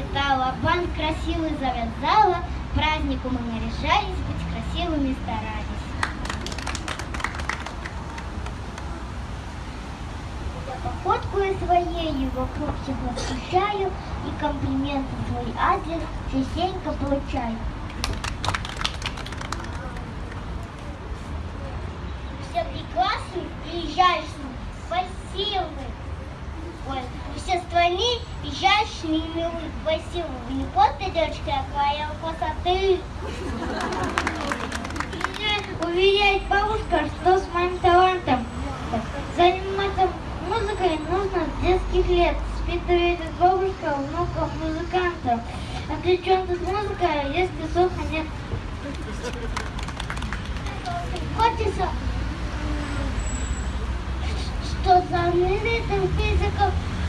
расцветала, бант красивый завязала, празднику мы наряжались, быть красивыми старались. Я походкой своей вокруг всех восхищаю и комплименты свой адрес частенько получаю. Все прекрасны, приезжающие, спасибо. Ой, все страны изящные и милые, спасибо. Вы не просто девочка, а твоя красоты. Уверяет бабушка, что с моим талантом заниматься музыкой нужно с детских лет. Воспитывает бабушка внуков музыкантов. А при чем тут музыка, если слуха нет? Хочется что знаменитым физиком стал Воснов.